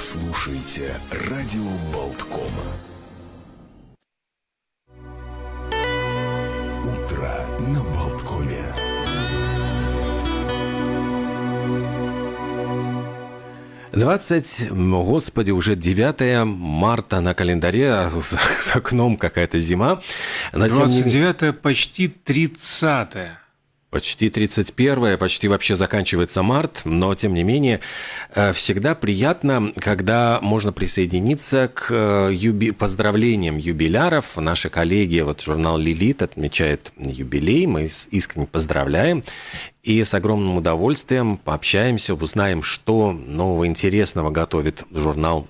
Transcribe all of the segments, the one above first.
слушаете «Радио Болткома». Утро на Болткоме. Двадцать, господи, уже 9 марта на календаре, а за окном какая-то зима. Не менее- 29 почти 30 Почти 31 почти вообще заканчивается март, но тем не менее э, всегда приятно, когда можно присоединиться к э, юби... поздравлениям юбиляров. Наши коллеги, вот журнал «Лилит» отмечает юбилей, мы искренне поздравляем. И с огромным удовольствием пообщаемся, узнаем, что нового интересного готовит журнал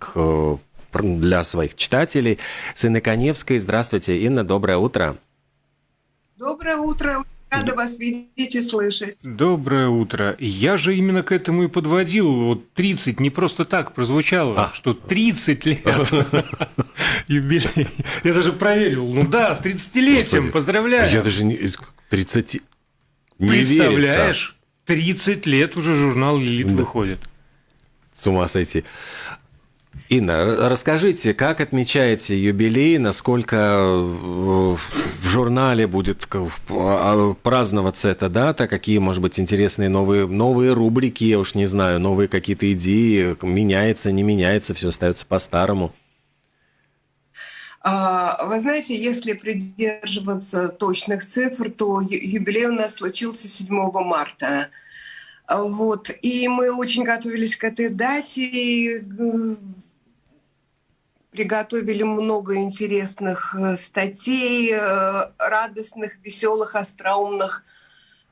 к для своих читателей. С Инной Коневской. Здравствуйте, Инна, доброе утро. Доброе утро. Рада вас видеть и слышать. Доброе утро. Я же именно к этому и подводил. Вот 30 не просто так прозвучало, А. что 30 лет юбилей. Я даже проверил. Ну да, с 30-летием. Господи, Поздравляю. Я даже не... 30... Не верится. Представляешь? 30 лет уже журнал «Лилит» Да. выходит. С ума сойти. Инна, расскажите, как отмечаете юбилей, насколько э, в журнале будет в- а, праздноваться эта дата, какие, может быть, интересные новые, новые рубрики, я уж не знаю, новые какие-то идеи, меняется, не меняется, все остается по-старому. А, Вы знаете, если придерживаться точных цифр, то юбилей у нас случился 7 марта. А, Вот. И мы очень готовились к этой дате. Приготовили много интересных э, статей, э, радостных, веселых, остроумных.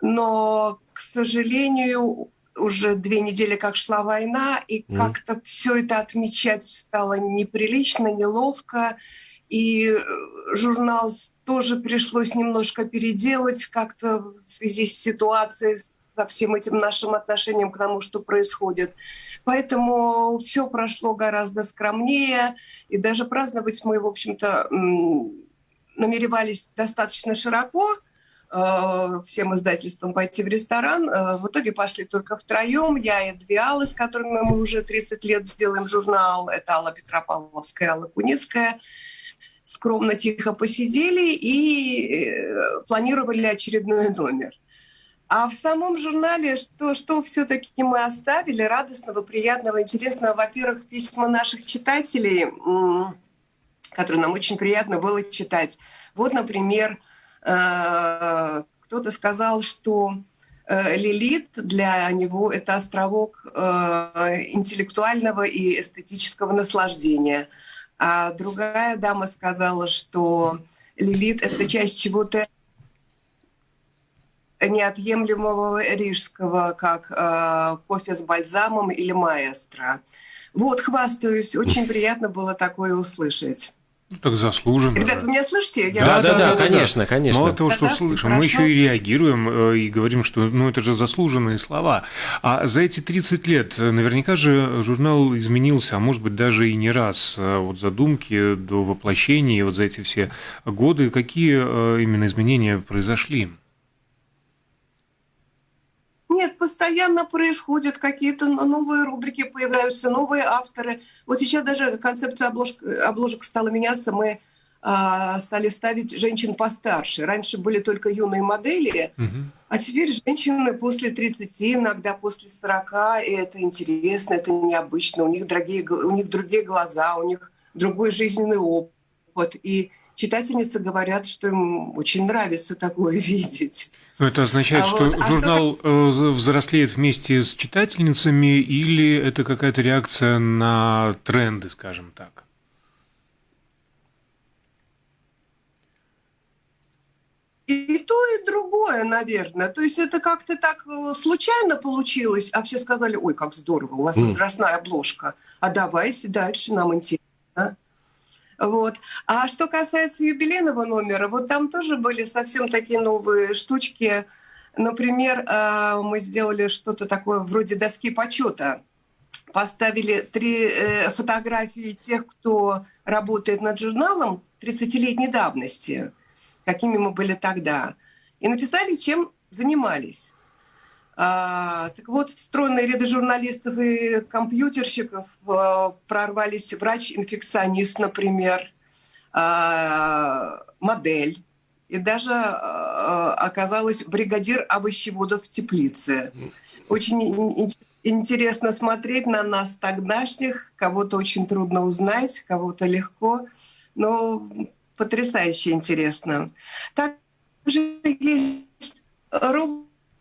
Но, к сожалению, уже две недели как шла война, и Мгм. как-то все это отмечать стало неприлично, неловко. И э, журнал тоже пришлось немножко переделать как-то в связи с ситуацией, со всем этим нашим отношением к тому, что происходит. Поэтому все прошло гораздо скромнее, и даже праздновать мы, в общем-то, намеревались достаточно широко, э, всем издательствам пойти в ресторан. Э, В итоге пошли только втроем. Я и две Аллы, с которыми мы уже 30 лет делаем журнал. Это Алла Петропавловская, Алла Куницкая. Скромно, тихо посидели и э, планировали очередной номер. А в самом журнале что, что все-таки мы оставили радостного, приятного, интересного? Во-первых, письма наших читателей, которые нам очень приятно было читать. Вот, например, э, кто-то сказал, что э, Лилит для него это островок э, интеллектуального и эстетического наслаждения. А другая дама сказала, что Лилит это часть чего-то неотъемлемого рижского, как э, кофе с бальзамом или маэстро. Вот, хвастаюсь, очень приятно было такое услышать. Ну, так заслуженно. Ребята, вы меня слышите? Я Да, Да, да, да, да, да, да. конечно, конечно. Мало того, что слышим, мы еще и реагируем э, и говорим, что ну, это же заслуженные слова. А за эти 30 лет э, наверняка же журнал изменился, а может быть даже и не раз. Э, Вот задумки до воплощения, вот за эти все годы, какие именно изменения произошли? Нет, постоянно происходят какие-то новые рубрики, появляются новые авторы. Вот сейчас даже концепция обложек, обложек стала меняться. Мы а, стали ставить женщин постарше. Раньше были только юные модели, Мгм. а теперь женщины после 30, иногда после 40, и это интересно, это необычно. У них, дорогие, у них другие глаза, у них другой жизненный опыт. И читательницы говорят, что им очень нравится такое видеть. Ну, это означает, А что вот, а что журнал э, взрослеет вместе с читательницами или это какая-то реакция на тренды, скажем так? И то, и другое, наверное. То есть это как-то так э, случайно получилось, а все сказали, ой, как здорово, у вас Мгм. возрастная обложка, а давайте дальше, нам интересно. Вот. А что касается юбилейного номера, вот там тоже были совсем такие новые штучки. Например, э, мы сделали что-то такое вроде доски почета. Поставили три э, фотографии тех, кто работает над журналом 30-летней давности какими мы были тогда. И написали, чем занимались. А, так вот, встроенные ряды журналистов и компьютерщиков а, прорвались врач-инфекционист, например, а, модель. И даже а, оказалась бригадир овощеводов в теплице. Очень интересно смотреть на нас тогдашних. Кого-то очень трудно узнать, кого-то легко. Но потрясающе интересно. Также есть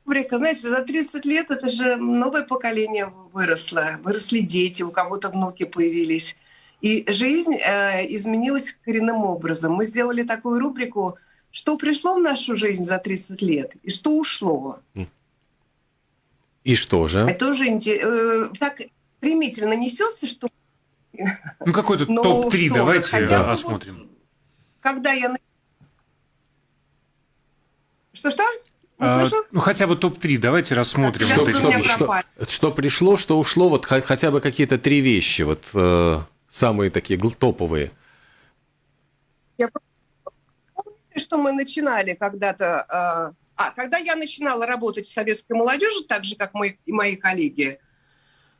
рубрика, знаете, за 30 лет это же новое поколение выросло. Выросли дети, у кого-то внуки появились. И жизнь э, изменилась коренным образом. Мы сделали такую рубрику «Что пришло в нашу жизнь за 30 лет и что ушло». И что же? Это тоже э, так стремительно несется, что... Ну, какой-то топ-3 давайте да, осмотрим. Вот, когда я... Что-что? А, ну, хотя бы топ-3 давайте рассмотрим. Что, что, что, что пришло, что ушло, вот хотя бы какие-то три вещи, вот э, самые такие топовые. Я помните, что мы начинали когда-то... Э, а, когда я начинала работать в советской молодежи, так же, как мои, и мои коллеги,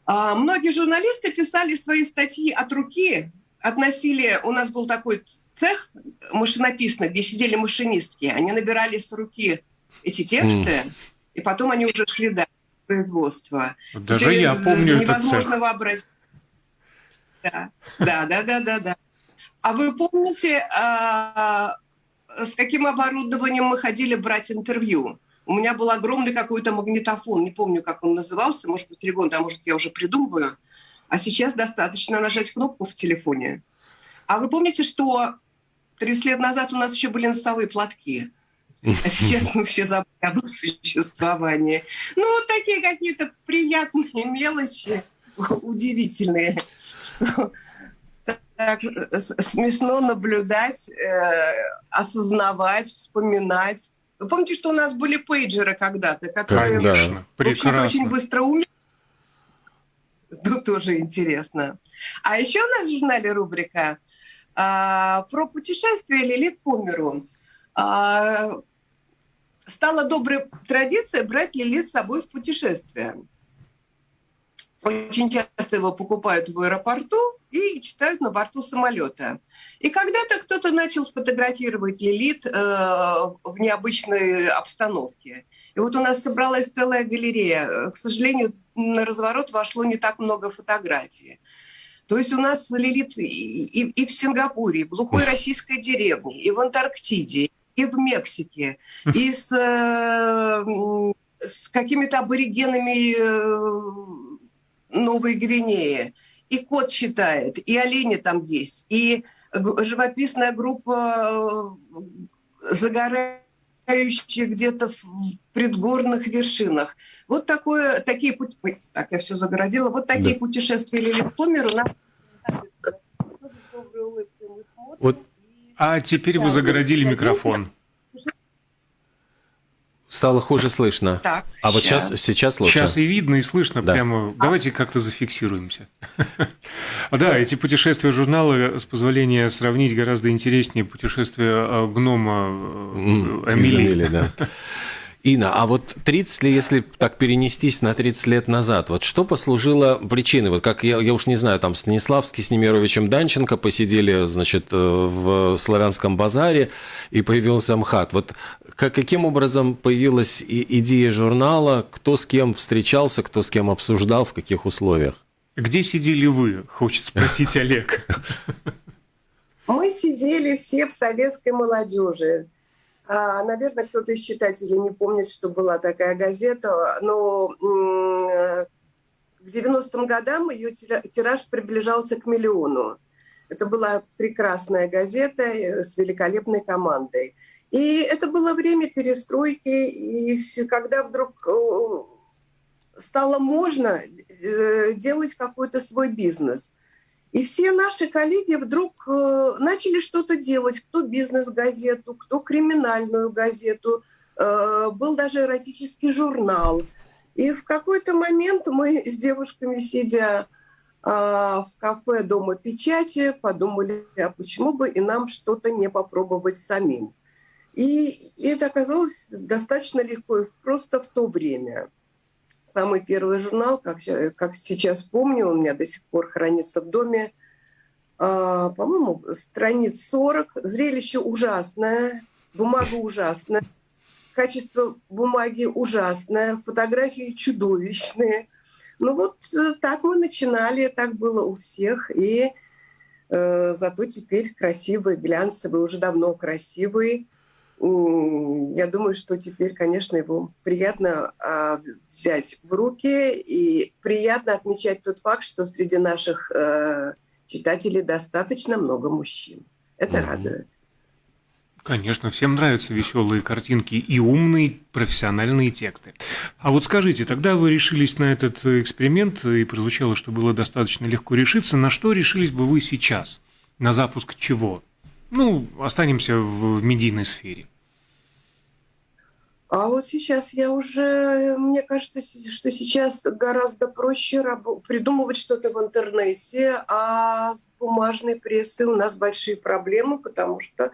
э, многие журналисты писали свои статьи от руки, относили... У нас был такой цех машинописный, где сидели машинистки. Они набирали с руки эти тексты, mm. и потом они уже шли дальше производства. Даже Теперь я помню невозможно этот цех. вообразить. Да, да, да, да, да. да. А вы помните, а, с каким оборудованием мы ходили брать интервью? У меня был огромный какой-то магнитофон, не помню, как он назывался, может быть, Регон, а может, я уже придумываю. А сейчас достаточно нажать кнопку в телефоне. А вы помните, что 30 лет назад у нас еще были носовые платки? А сейчас мы все забыли об их существовании. Ну, вот такие какие-то приятные мелочи, удивительные, что так смешно наблюдать, э, осознавать, вспоминать. Вы помните, что у нас были пейджеры когда-то, которые Конечно, прекрасно. очень быстро умели? Тут тоже интересно. А еще у нас в журнале рубрика а, про путешествие Лилит по миру. А, стала доброй традицией брать Лилит с собой в путешествие. Очень часто его покупают в аэропорту и читают на борту самолета. И когда-то кто-то начал сфотографировать Лилит э, в необычной обстановке. И вот у нас собралась целая галерея. К сожалению, на разворот вошло не так много фотографий. То есть у нас Лилит и, и, и в Сингапуре, и в глухой российской деревне, и в Антарктиде, и в Мексике, и с, э, с какими-то аборигенами э, Новой Гвинеи. И кот читает, и олени там есть, и живописная группа э, загорающих где-то в предгорных вершинах. Вот такое, такие пути... так, я все загородила. Вот такие да. путешествия по миру вот а теперь вы загородили микрофон. Стало хуже слышно. Так, а вот сейчас, сейчас лучше. Сейчас и видно, и слышно да. прямо. Давайте как-то зафиксируемся. Да, эти путешествия журнала, с позволения сравнить, гораздо интереснее путешествия э, гнома э, Эмили. Инна, а вот 30 ли, если так перенестись на 30 лет назад, вот что послужило причиной? Вот как я, я уж не знаю, там Станиславский с Немировичем Данченко посидели, значит, э, в Славянском базаре, и появился МХАТ. Вот как, каким образом появилась идея журнала, кто с кем встречался, кто с кем обсуждал, в каких условиях? Где сидели вы, хочет спросить Олег. Мы сидели все в советской молодежи. А, наверное, кто-то из читателей не помнит, что была такая газета, но к 90-м годам ее тираж приближался к миллиону. Это была прекрасная газета э, с великолепной командой. И это было время перестройки, и когда вдруг э, стало можно э, делать какой-то свой бизнес – и все наши коллеги вдруг э, начали что-то делать. Кто бизнес-газету, кто криминальную газету. Э, был даже эротический журнал. И в какой-то момент мы с девушками, сидя э, в кафе Дома печати, подумали, а почему бы и нам что-то не попробовать самим. И это оказалось достаточно легко просто в то время. Самый первый журнал, как, как сейчас помню, у меня до сих пор хранится в доме. А, по-моему, страниц 40. Зрелище ужасное, бумага ужасная, качество бумаги ужасное, фотографии чудовищные. Ну вот э, так мы начинали, так было у всех. И э, зато теперь красивый, глянцевый, уже давно красивый я думаю, что теперь, конечно, его приятно э, взять в руки и приятно отмечать тот факт, что среди наших э, читателей достаточно много мужчин. Это mm-hmm. радует. Конечно, всем нравятся веселые картинки и умные профессиональные тексты. А вот скажите, тогда вы решились на этот эксперимент, и прозвучало, что было достаточно легко решиться. На что решились бы вы сейчас? На запуск чего? Ну, останемся в медийной сфере. А вот сейчас я уже, мне кажется, что сейчас гораздо проще придумывать что-то в интернете, а с бумажной прессой у нас большие проблемы, потому что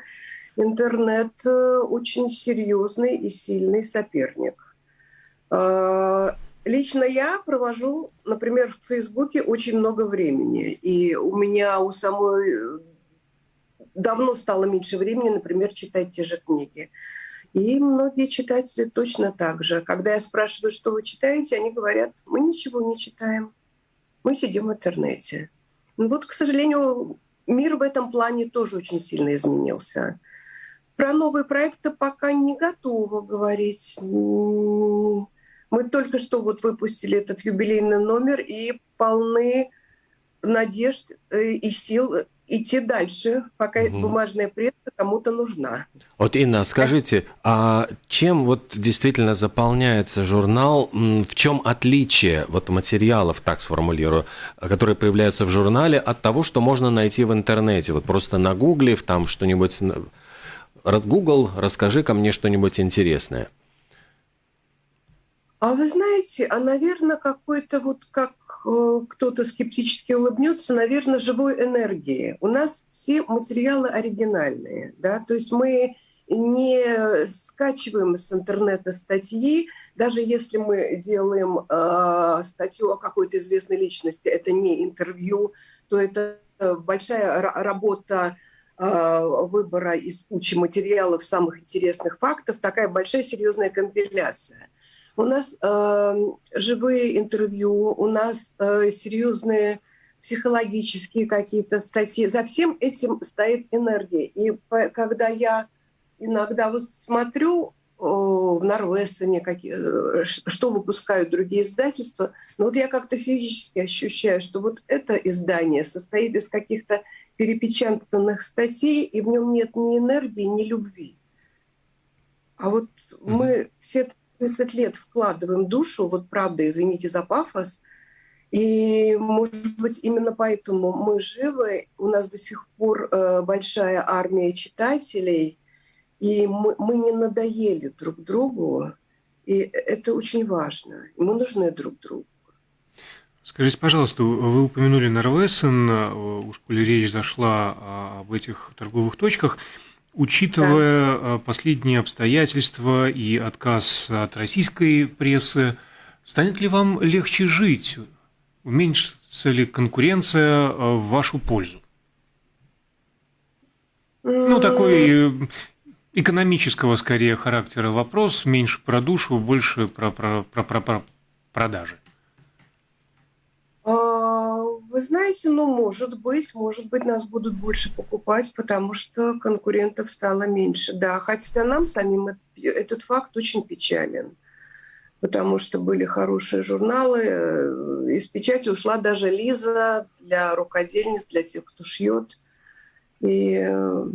интернет э, очень серьезный и сильный соперник. А, лично я провожу, например, в Фейсбуке очень много времени, и у меня у самой давно стало меньше времени, например, читать те же книги. И многие читатели точно так же. Когда я спрашиваю, что вы читаете, они говорят, мы ничего не читаем, мы сидим в интернете. Ну вот, к сожалению, мир в этом плане тоже очень сильно изменился. Про новые проекты пока не готова говорить. Мы только что вот выпустили этот юбилейный номер и полны надежд э, и сил идти дальше, пока угу. бумажная пресса кому-то нужна. Вот, Инна, скажите, а чем вот действительно заполняется журнал, в чем отличие вот материалов, так сформулирую, которые появляются в журнале, от того, что можно найти в интернете? Вот просто нагуглив там что-нибудь, Google, расскажи ко мне что-нибудь интересное. А вы знаете, а, наверное, какой-то вот, как э, кто-то скептически улыбнется, наверное, живой энергии. У нас все материалы оригинальные, да, то есть мы не скачиваем с интернета статьи, даже если мы делаем э, статью о какой-то известной личности, это не интервью, то это большая работа э, выбора из кучи материалов самых интересных фактов, такая большая серьезная компиляция. У нас э, живые интервью, у нас э, серьезные психологические какие-то статьи. За всем этим стоит энергия. И по, когда я иногда вот смотрю э, в Норвесоне, какие, что выпускают другие издательства, но вот я как-то физически ощущаю, что вот это издание состоит из каких-то перепечатанных статей, и в нем нет ни энергии, ни любви. А вот мы все 30 лет вкладываем душу, вот правда, извините за пафос, и, может быть, именно поэтому мы живы, у нас до сих пор э, большая армия читателей, и мы, мы не надоели друг другу, и это очень важно. Мы нужны друг другу. Скажите, пожалуйста, вы упомянули Норвесен, э, уж коли речь зашла об этих торговых точках – Учитывая да. Э, последние обстоятельства и отказ от прессы, станет ли вам легче жить? Уменьшится ли конкуренция э, в вашу пользу? Ну, такой э, экономического скорее характера вопрос, меньше про душу, больше про, про, про, про, про продажи. Вы знаете, ну, может быть, может быть, нас будут больше покупать, потому что конкурентов стало меньше. Да, хотя нам самим этот факт очень печален, потому что были хорошие журналы, э, из печати ушла даже Лиза для рукодельниц, для тех, кто шьет. И э,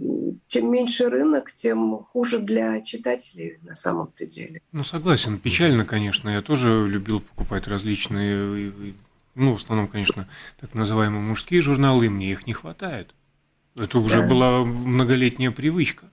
чем меньше рынок, тем хуже для читателей на самом-то деле. Ну, согласен. Печально, конечно. Я тоже любил покупать различные ну, в основном, конечно, так называемые мужские журналы, и мне их не хватает. Это уже да. была многолетняя привычка.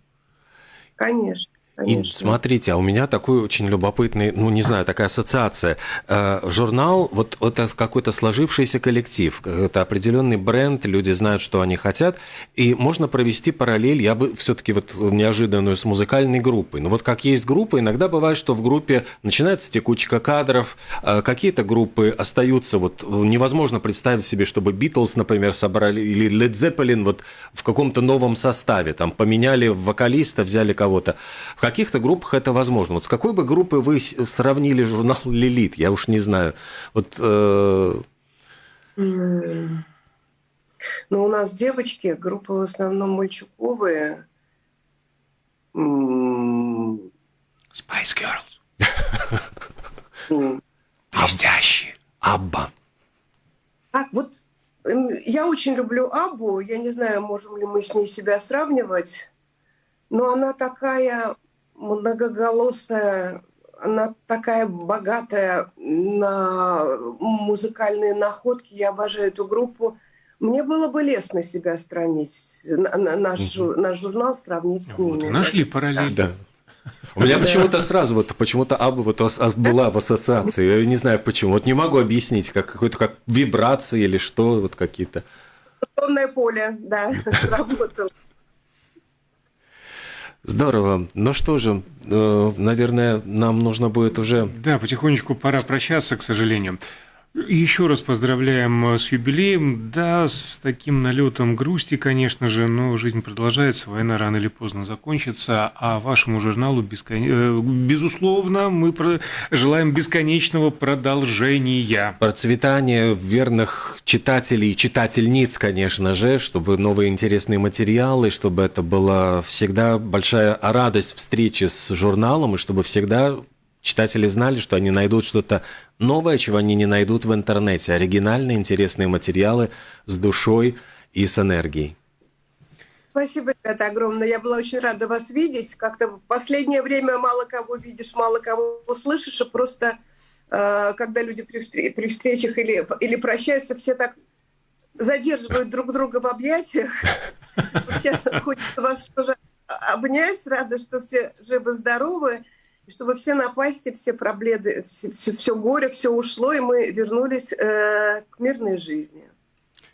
Конечно. И смотрите, а у меня такой очень любопытный, ну не знаю, такая ассоциация. Э, журнал, вот это какой-то сложившийся коллектив, это определенный бренд, люди знают, что они хотят, и можно провести параллель, я бы все-таки вот неожиданную с музыкальной группой. Ну вот как есть группа, иногда бывает, что в группе начинается текучка кадров, э, какие-то группы остаются, вот невозможно представить себе, чтобы Битлз, например, собрали, или Led Zeppelin вот в каком-то новом составе, там поменяли вокалиста, взяли кого-то. В каких-то группах это возможно. Вот с какой бы группой вы сравнили журнал «Лилит»? Я уж не знаю. Вот... Э... Ну, у нас девочки, группы в основном мальчуковые. Spice Girls. Блестящие. Абба. А, вот я очень люблю Аббу. Я не знаю, можем ли мы с ней себя сравнивать. Но она такая многоголосая, она такая богатая на музыкальные находки. Я обожаю эту группу. Мне было бы лестно себя сравнить, наш, угу. наш журнал сравнить с вот, ними. Нашли параллель. Да. У меня почему-то сразу вот почему-то Аба вот была в ассоциации. Я не знаю почему. Вот не могу объяснить, как какой-то как вибрации или что, вот какие-то. Сонное поле, да, сработало. Здорово. Ну что же, э, наверное, нам нужно будет уже... Да, потихонечку пора прощаться, к сожалению. Еще раз поздравляем э, с юбилеем. Да, с таким налетом грусти, конечно же, но жизнь продолжается, война рано или поздно закончится, а вашему журналу, бескон... Э, безусловно, мы желаем бесконечного продолжения. Процветания верных читателей и читательниц, конечно же, чтобы новые интересные материалы, чтобы это была всегда большая радость встречи с журналом, и чтобы всегда Читатели знали, что они найдут что-то новое, чего они не найдут в интернете. Оригинальные, интересные материалы с душой и с энергией. Спасибо, ребята, огромное. Я была очень рада вас видеть. Как-то в последнее время мало кого видишь, мало кого услышишь, и просто э, когда люди при, при встречах или, или прощаются, все так задерживают друг друга в объятиях. Сейчас хочется вас тоже обнять. Рада, что все живы-здоровы и чтобы все напасти, все проблемы, все, все, все горе, все ушло, и мы вернулись э, к мирной жизни.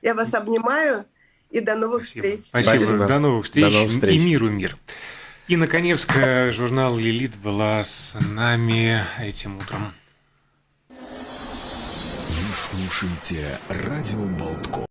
Я вас обнимаю и до новых Спасибо. встреч. Спасибо. Спасибо. До новых встреч. До новых встреч. И миру мир. Инна Коневская, журнал «Лилит» была с нами этим утром. Вы слушаете «Радио Болтко».